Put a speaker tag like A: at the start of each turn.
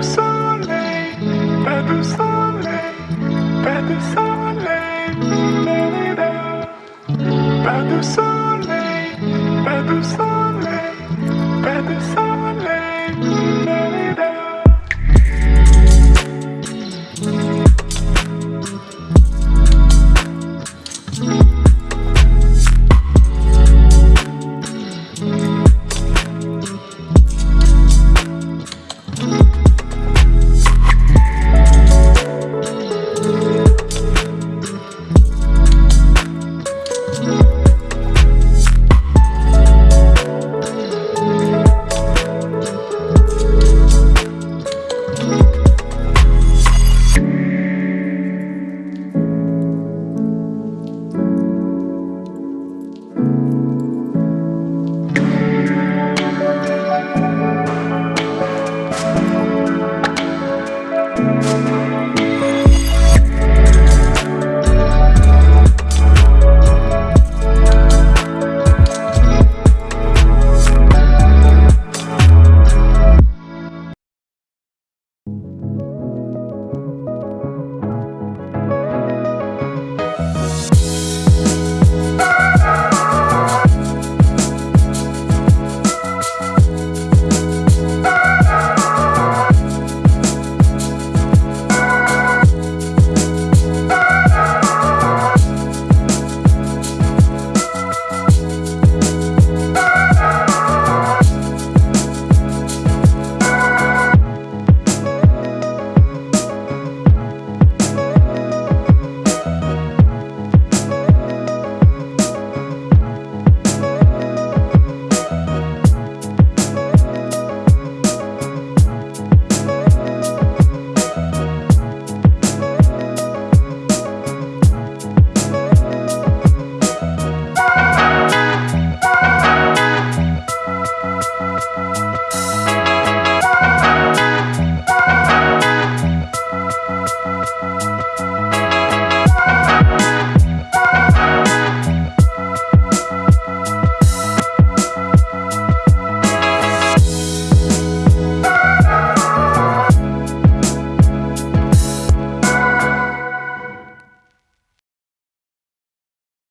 A: du soleil, pas du soleil, pas du soleil, pas du soleil, pas soleil.